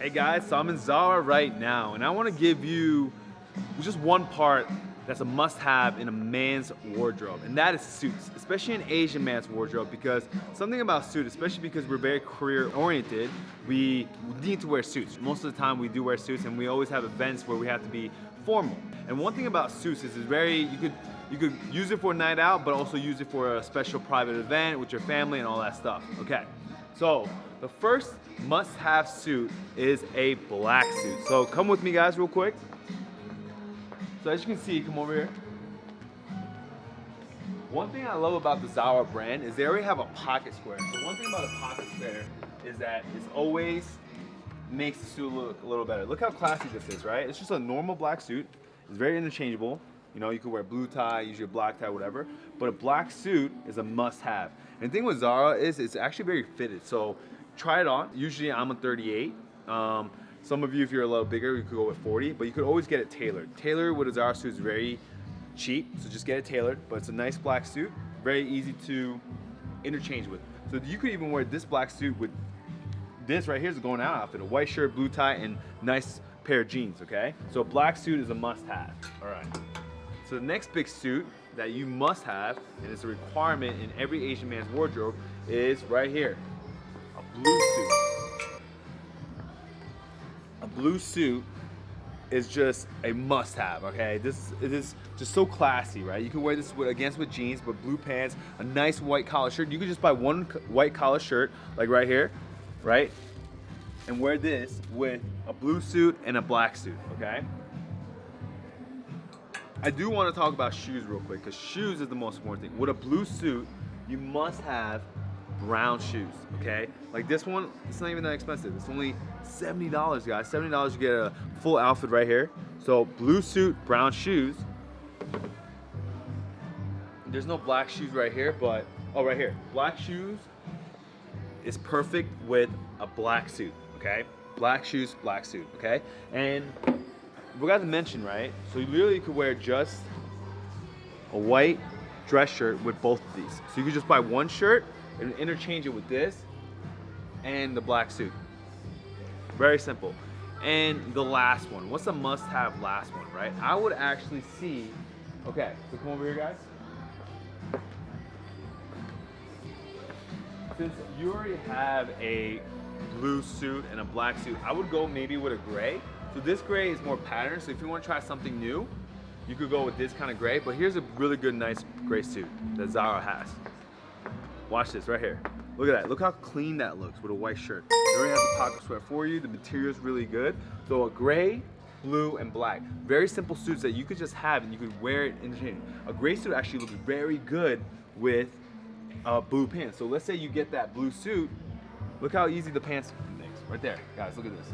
Hey guys, so I'm in Zara right now and I want to give you just one part that's a must-have in a man's wardrobe and that is suits, especially an Asian man's wardrobe because something about suits, especially because we're very career oriented, we need to wear suits. Most of the time we do wear suits and we always have events where we have to be formal. And one thing about suits is it's very, you could you could use it for a night out, but also use it for a special private event with your family and all that stuff. Okay, so the first must-have suit is a black suit. So come with me guys real quick. So as you can see, come over here. One thing I love about the Zara brand is they already have a pocket square. So one thing about a pocket square is that it's always makes the suit look a little better. Look how classy this is, right? It's just a normal black suit. It's very interchangeable. You know, you could wear blue tie, use your black tie, whatever. But a black suit is a must-have. And the thing with Zara is it's actually very fitted. So try it on. Usually I'm a 38. Um, some of you, if you're a little bigger, you could go with 40, but you could always get it tailored. Tailored with a Zara suit is very cheap, so just get it tailored, but it's a nice black suit, very easy to interchange with. So you could even wear this black suit with this right here is going out outfit, a white shirt, blue tie, and nice pair of jeans, okay? So a black suit is a must have, all right. So the next big suit that you must have, and it's a requirement in every Asian man's wardrobe, is right here a blue suit. A blue suit is just a must-have, okay? This it is just so classy, right? You can wear this with, against with jeans, but blue pants, a nice white collar shirt. You could just buy one white collar shirt, like right here, right? And wear this with a blue suit and a black suit, okay? I do want to talk about shoes real quick, because shoes is the most important thing. With a blue suit, you must have brown shoes, okay? Like this one, it's not even that expensive. It's only $70, guys. $70 you get a full outfit right here. So blue suit, brown shoes. There's no black shoes right here, but, oh, right here. Black shoes is perfect with a black suit, okay? Black shoes, black suit, okay? And we got to mention, right? So you literally could wear just a white dress shirt with both of these. So you could just buy one shirt and interchange it with this and the black suit. Very simple. And the last one, what's a must-have last one, right? I would actually see, okay, so come over here, guys. Since you already have a blue suit and a black suit, I would go maybe with a gray. So this gray is more patterned, so if you want to try something new, you could go with this kind of gray, but here's a really good, nice gray suit that Zara has. Watch this right here. Look at that. Look how clean that looks with a white shirt. They already have the pocket square for you. The material is really good. So a gray, blue, and black. Very simple suits that you could just have and you could wear it interchangeably. A gray suit actually looks very good with uh, blue pants. So let's say you get that blue suit. Look how easy the pants things. Right there. Guys, look at this.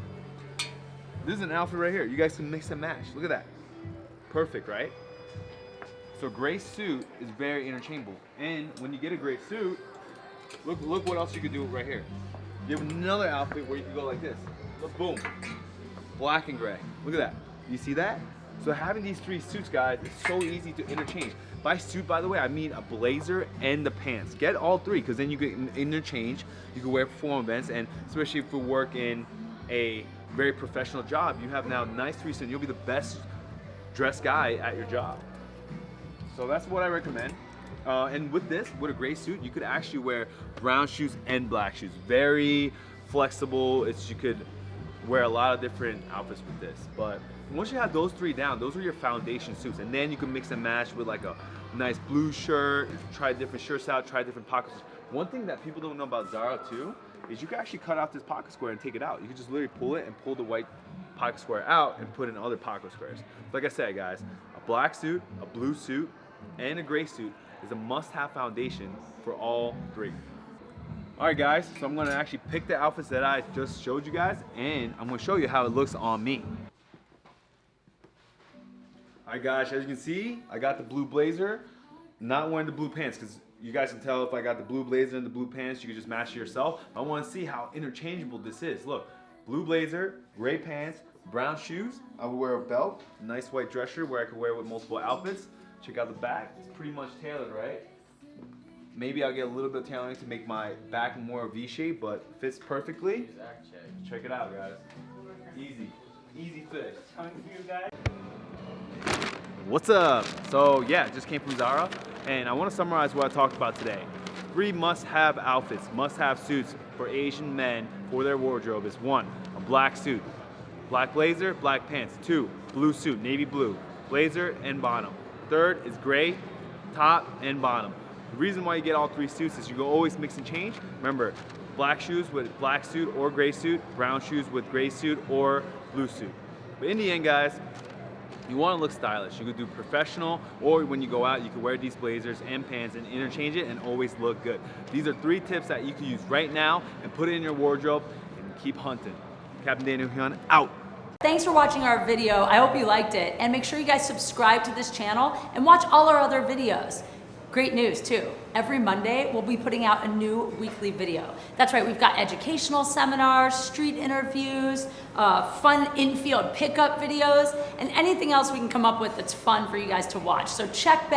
This is an outfit right here. You guys can mix and match. Look at that. Perfect, right? So gray suit is very interchangeable. And when you get a gray suit, look look what else you could do right here. You have another outfit where you can go like this. Look, boom. Black and gray. Look at that. You see that? So having these three suits, guys, is so easy to interchange. By suit, by the way, I mean a blazer and the pants. Get all three, because then you can interchange. You can wear for formal events, and especially if you work in a very professional job, you have now nice three suits. You'll be the best dressed guy at your job. So that's what I recommend. Uh, and with this, with a gray suit, you could actually wear brown shoes and black shoes. Very flexible. It's you could wear a lot of different outfits with this. But once you have those three down, those are your foundation suits. And then you can mix and match with like a nice blue shirt, try different shirts out, try different pockets. One thing that people don't know about Zara too, is you can actually cut out this pocket square and take it out. You can just literally pull it and pull the white pocket square out and put in other pocket squares. Like I said, guys, a black suit, a blue suit, and a gray suit is a must-have foundation for all three. All right, guys, so I'm gonna actually pick the outfits that I just showed you guys, and I'm gonna show you how it looks on me. All right, guys, as you can see, I got the blue blazer, not wearing the blue pants, because you guys can tell if I got the blue blazer and the blue pants, you can just match it yourself. I wanna see how interchangeable this is. Look, blue blazer, gray pants, brown shoes. I would wear a belt, nice white dress shirt where I could wear with multiple outfits. Check out the back, it's pretty much tailored, right? Maybe I'll get a little bit of tailoring to make my back more V-shape, but fits perfectly. Check it out, guys. Easy. Easy fix. Coming for you guys. What's up? So yeah, just came from Zara and I want to summarize what I talked about today. Three must-have outfits, must-have suits for Asian men for their wardrobe is one, a black suit, black blazer, black pants. Two, blue suit, navy blue, blazer and bottom. Third is gray, top and bottom. The reason why you get all three suits is you go always mix and change. Remember, black shoes with black suit or gray suit, brown shoes with gray suit or blue suit. But in the end, guys, you want to look stylish. You could do professional, or when you go out, you can wear these blazers and pants and interchange it and always look good. These are three tips that you can use right now and put it in your wardrobe and keep hunting. Captain Daniel Hyun, out. Thanks for watching our video. I hope you liked it. And make sure you guys subscribe to this channel and watch all our other videos. Great news too. Every Monday, we'll be putting out a new weekly video. That's right, we've got educational seminars, street interviews, uh, fun infield pickup videos, and anything else we can come up with that's fun for you guys to watch. So check back.